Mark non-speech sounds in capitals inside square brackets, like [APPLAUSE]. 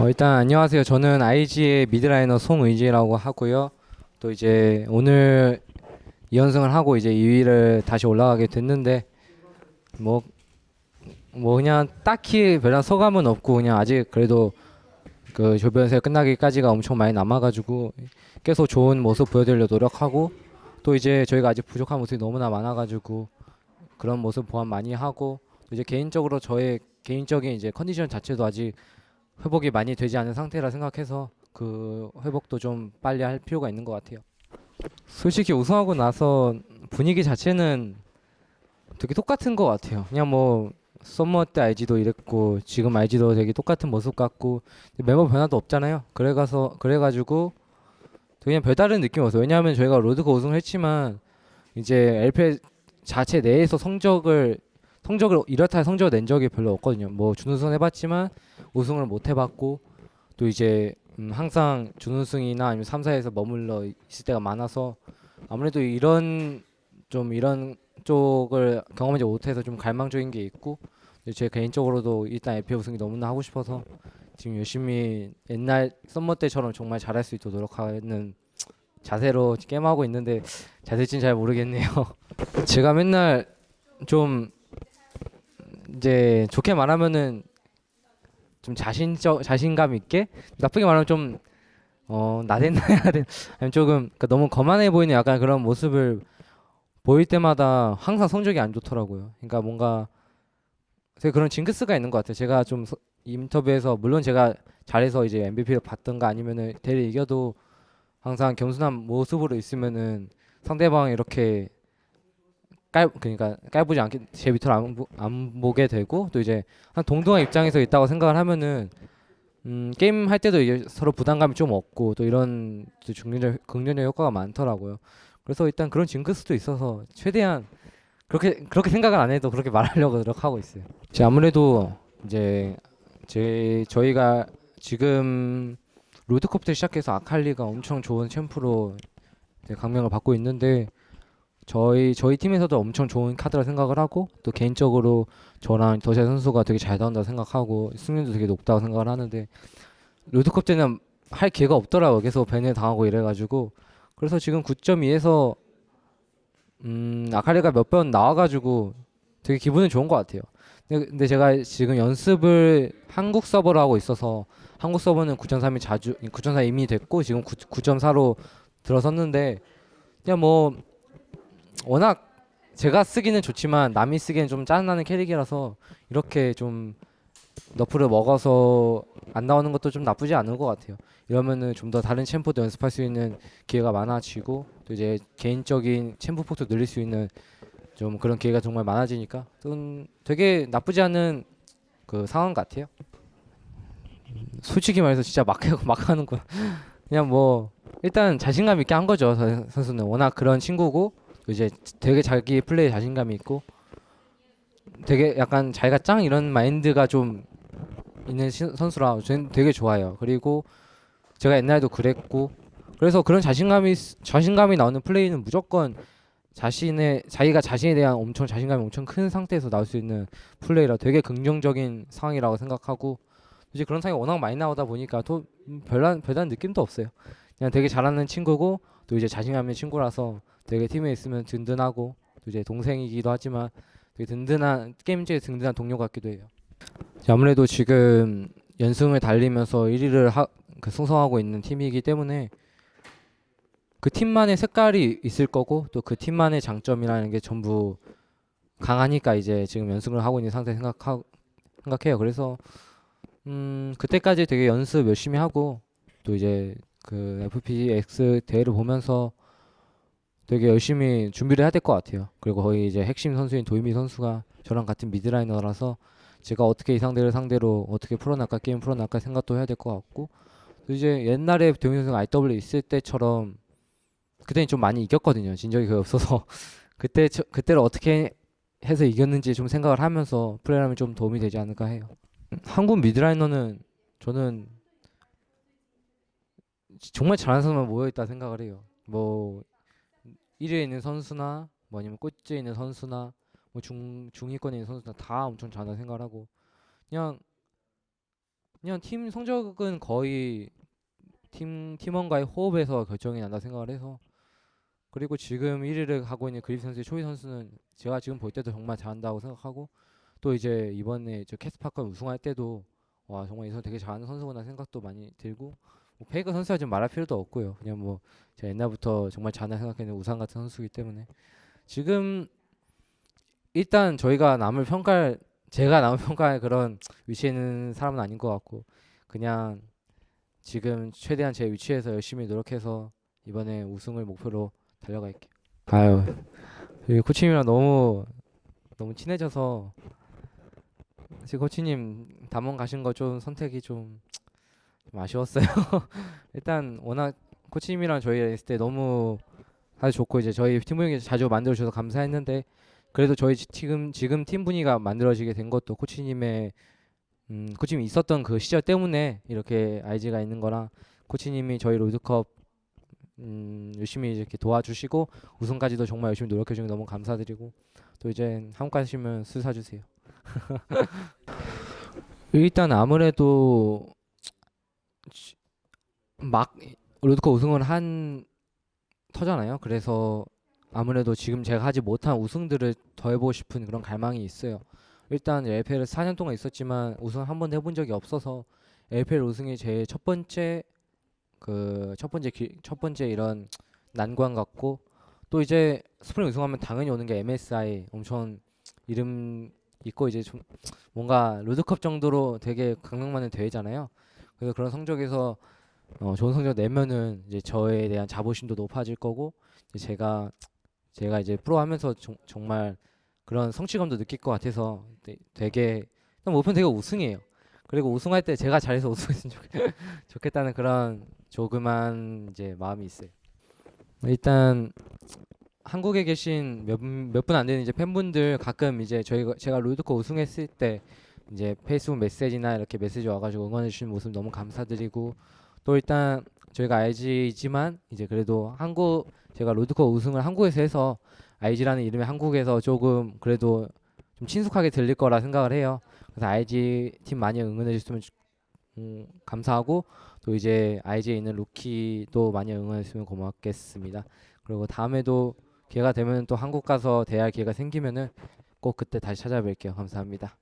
어, 일단 안녕하세요. 저는 IG의 미드라이너 송의지라고 하고요. 또 이제 오늘 2연승을 하고 이제 2위를 다시 올라가게 됐는데 뭐, 뭐 그냥 딱히 별다른 소감은 없고 그냥 아직 그래도 그 조변세 끝나기까지가 엄청 많이 남아가지고 계속 좋은 모습 보여드리려 노력하고 또 이제 저희가 아직 부족한 모습이 너무나 많아가지고 그런 모습 보완 많이 하고 또 이제 개인적으로 저의 개인적인 이제 컨디션 자체도 아직 회복이 많이 되지 않은 상태라 생각해서 그 회복도 좀 빨리 할 필요가 있는 것 같아요. 솔직히 우승하고 나서 분위기 자체는 되게 똑같은 것 같아요. 그냥 뭐 summer 때 IG도 이랬고 지금 IG도 되게 똑같은 모습 같고 멤버 변화도 없잖아요. 그래가서 그래가지고 그냥 별다른 느낌이 없어요. 왜냐하면 저희가 롤드컵 우승을 했지만 이제 LPL 자체 내에서 성적을 성적을 이렇다 할 성적을 낸 적이 별로 없거든요. 뭐 준우승 해봤지만 우승을 못 해봤고 또 이제 음, 항상 준우승이나 아니면 3사에서 머물러 있을 때가 많아서 아무래도 이런 좀 이런 쪽을 경험하지 못해서 좀 갈망적인 게 있고 제 개인적으로도 일단 LPL 우승이 너무나 하고 싶어서 지금 열심히 옛날 썸머 때처럼 정말 잘할 수 있도록 노력하는 자세로 게임하고 있는데 자세지는 잘 모르겠네요. [LAUGHS] 제가 맨날 좀 이제 좋게 말하면은 좀 자신적 자신감 있게 나쁘게 말하면 좀 어, 나댔나야 돼 아니면 조금 그러니까 너무 거만해 보이는 약간 그런 모습을 보일 때마다 항상 성적이 안 좋더라고요. 그러니까 뭔가 되게 그런 징크스가 있는 것 같아요. 제가 좀 서- 인터뷰에서 물론 제가 잘해서 이제 MVP를 받던가 아니면은 대를 이겨도 항상 겸손한 모습으로 있으면은 상대방이 이렇게 깔 그러니까 깔보지 않게 제 밑으로 안, 보, 안 보게 되고 또 이제 한 동등한 입장에서 있다고 생각을 하면은 음, 게임 할 때도 이제 서로 부담감이 좀 없고 또 이런 또 긍정적 긍정적 효과가 많더라고요. 그래서 일단 그런 징크스도 있어서 최대한 그렇게 그렇게 생각을 안 해도 그렇게 말하려고 노력하고 있어요. 이제 아무래도 이제 제 저희가 지금 롤드컵 때 시작해서 아칼리가 엄청 좋은 챔프로 강명을 받고 있는데 저희 저희 팀에서도 엄청 좋은 카드라 생각을 하고 또 개인적으로 저랑 더샤 선수가 되게 잘 나온다고 생각하고 승률도 되게 높다고 생각을 하는데 롤드컵 때는 할 기회가 없더라고요. 계속 벤을 당하고 이래가지고 그래서 지금 9.2에서 음 아칼리가 몇 번 나와가지고 되게 기분은 좋은 것 같아요. 근데, 제가 지금 연습을 한국 서버로 하고 있어서 한국 서버는 9.3이 자주 9.4 이미 됐고 지금 9, 9.4로 들어섰는데 그냥 뭐 워낙 제가 쓰기는 좋지만 남이 쓰기엔 좀 짜증나는 캐릭이라서 이렇게 좀 너프를 먹어서 안 나오는 것도 좀 나쁘지 않은 것 같아요. 이러면은 좀 더 다른 챔프도 연습할 수 있는 기회가 많아지고 또 이제 개인적인 챔프 폭도 늘릴 수 있는 좀 그런 기회가 정말 많아지니까 좀 되게 나쁘지 않은 그 상황 같아요. 솔직히 말해서 진짜 막, 해- 막 하는 거 그냥 뭐 일단 자신감 있게 한 거죠. 저 선수는 워낙 그런 친구고 또 이제 되게 자기 플레이 자신감이 있고 되게 약간 자기가 짱 이런 마인드가 좀 있는 시- 선수라 저는 되게 좋아요. 그리고 제가 옛날에도 그랬고 그래서 그런 자신감이 자신감이 나오는 플레이는 무조건 자신의 자기가 자신에 대한 엄청 자신감이 엄청 큰 상태에서 나올 수 있는 플레이라 되게 긍정적인 상황이라고 생각하고 이제 그런 상황이 워낙 많이 나오다 보니까 또 음, 별난 별다른 느낌도 없어요. 그냥 되게 잘하는 친구고 또 이제 자신감 있는 친구라서 되게 팀에 있으면 든든하고 또 이제 동생이기도 하지만 되게 든든한 게임즈의 든든한 동료 같기도 해요. 아무래도 지금 연승을 달리면서 1위를 하, 그 승성하고 있는 팀이기 때문에 그 팀만의 색깔이 있을 거고 또 그 팀만의 장점이라는 게 전부 강하니까 이제 지금 연승을 하고 있는 상태 생각하 생각해요. 그래서 음 그때까지 되게 연습 열심히 하고 또 이제 그 FPX 대회를 보면서 되게 열심히 준비를 해야 될 것 같아요. 그리고 거의 이제 핵심 선수인 도이미 선수가 저랑 같은 미드라이너라서 제가 어떻게 이 상대를 상대로 어떻게 풀어나갈까 게임 풀어나갈까 생각도 해야 될 것 같고 또 이제 옛날에 도이미 선수가 IW 있을 때처럼 그때는 좀 많이 이겼거든요. 진 적이 거의 없어서 [LAUGHS] 그때 저- 그때를 어떻게 해서 이겼는지 좀 생각을 하면서 플레이하면 좀 도움이 되지 않을까 해요. 음, 한국 미드라이너는 저는 정말 잘하는 선수만 모여 있다 생각을 해요. 뭐 1위에 있는 선수나 뭐 아니면 꼴찌에 있는 선수나 뭐 중 중위권에 있는 선수나 다 엄청 잘한다 생각을 하고 그냥 그냥 팀 성적은 거의 팀 팀원과의 호흡에서 결정이 난다 생각을 해서 그리고 지금 1위를 하고 있는 그립 선수의 초이 선수는 제가 지금 볼 때도 정말 잘한다고 생각하고 또 이제 이번에 저 캐스파컵 우승할 때도 와 정말 이 선수 되게 잘하는 선수구나 생각도 많이 들고 뭐 페이커 선수가 좀 말할 필요도 없고요. 그냥 뭐 제가 옛날부터 정말 잘한다 생각했는 우상 같은 선수이기 때문에 지금 일단 저희가 남을 평가할 제가 남을 평가할 그런 위치에 있는 사람은 아닌 것 같고 그냥 지금 최대한 제 위치에서 열심히 노력해서 이번에 우승을 목표로 달려갈게요. 아유, 코치님이랑 너무 너무 친해져서 지금 코치님 담원 가신 거 좀 선택이 좀, 좀 아쉬웠어요. [LAUGHS] 일단 워낙 코치님이랑 저희 있을 때 너무 아주 좋고 이제 저희 팀 분위기 자주 만들어 주셔서 감사했는데 그래도 저희 지- 지금 지금 팀 분위기가 만들어지게 된 것도 코치님의 음, 코치님이 있었던 그 시절 때문에 이렇게 IG가 있는 거라 코치님이 저희 롤드컵 음, 열심히 이렇게 도와주시고 우승까지도 정말 열심히 노력해 주는 게 너무 감사드리고 또 이제 한국 가시면 술 사주세요. [LAUGHS] 일단 아무래도 지- 막 롤드컵 우승을 한 터잖아요. 그래서 아무래도 지금 제가 하지 못한 우승들을 더 해보고 싶은 그런 갈망이 있어요. 일단 LPL 4년 동안 있었지만 우승 한 번도 해본 적이 없어서 LPL 우승이 제 첫 번째 그 첫 번째 기, 첫 번째 이런 난관 같고 또 이제 스프링 우승하면 당연히 오는 게 MSI 엄청 이름 있고 이제 좀 뭔가 롤드컵 정도로 되게 강력만한 대회잖아요. 그래서 그런 성적에서 어, 좋은 성적 내면은 이제 저에 대한 자부심도 높아질 거고 이제 제가 제가 이제 프로 하면서 정, 정말 그런 성취감도 느낄 것 같아서 되- 되게 목표는 되게 우승이에요. 그리고 우승할 때 제가 잘해서 [LAUGHS] 우승했으면 좋겠, 좋겠 다는 그런 조그만 이제 마음이 있어요. 일단 한국에 계신 몇 몇 분 안 되는 이제 팬분들 가끔 이제 저희가 제가 롤드컵 우승했을 때 이제 페이스북 메시지나 이렇게 메시지 와가지고 응원해 주시는 모습 너무 감사드리고 또 일단 저희가 IG이지만 이제 그래도 한국 제가 롤드컵 우승을 한국에서 해서 IG라는 이름이 한국에서 조금 그래도 좀 친숙하게 들릴 거라 생각을 해요. 그래서 IG 팀 많이 응원해 좋- 음, 감사하고 또 이제 IG에 있는 루키도 많이 응원해 주시면 고맙겠습니다. 그리고 다음에도 기회가 되면 또 한국 가서 대할 기회가 생기면은 꼭 그때 다시 찾아뵐게요. 감사합니다.